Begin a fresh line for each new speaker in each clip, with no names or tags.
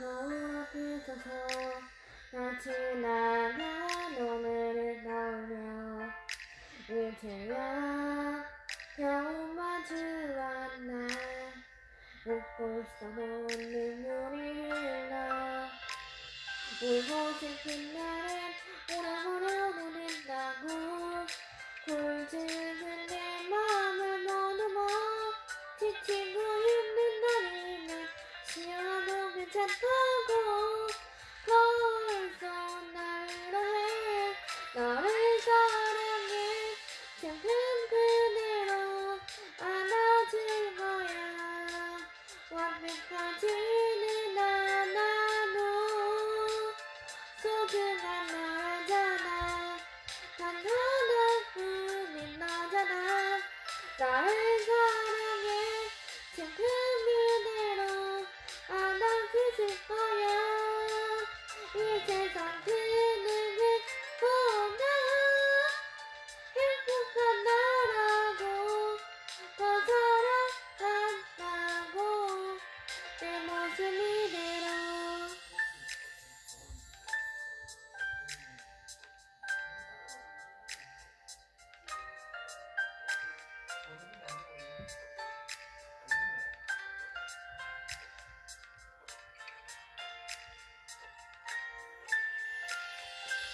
거울 앞에 서서 같이 나가 오늘을 나오며 이제야 겨우 마주 왔나 웃고 있어도 눈물이 흘러 울고 싶은 날엔 오래오래 보낸다고 굴지는 내 마음을 모두 뭐 지치고 쉬어도 괜찮다고 벌써 나를 해 너를 사랑해. 지금 그대로 안아줄 거야. 완벽하지는 않아도 소중한 너잖아. 단 하나뿐인 너잖아. 나를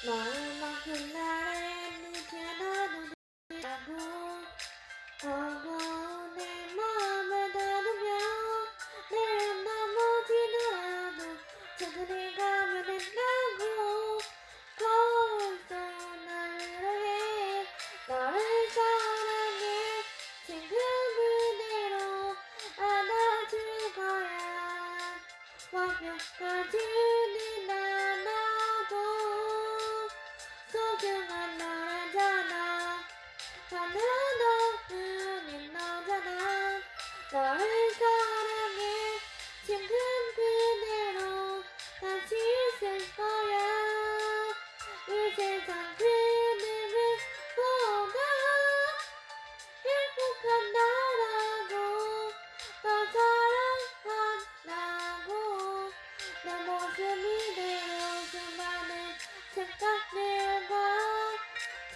아픈 날엔 이제 나도 된다고 버거운 내 마음을 다루며 내일 넘어지더라도 천천히 가면 된다고 벌써 나를 해 너를 사랑해 지금 그대로 안아줄 거야 완벽하지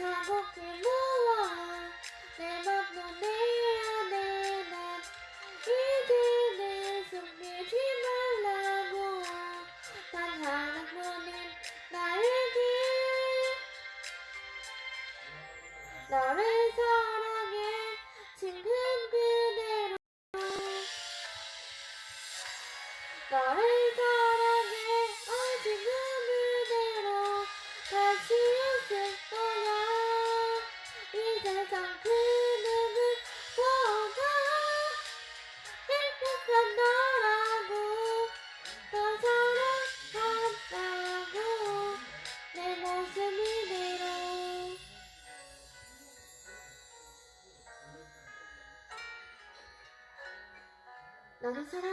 자국이 모아 내 맘도 내 안에 난 이제는 숨기지 말라고 단 하나뿐인 나에게. 너를 사랑해 지금 그대로. 너를 사랑해 脱がさない。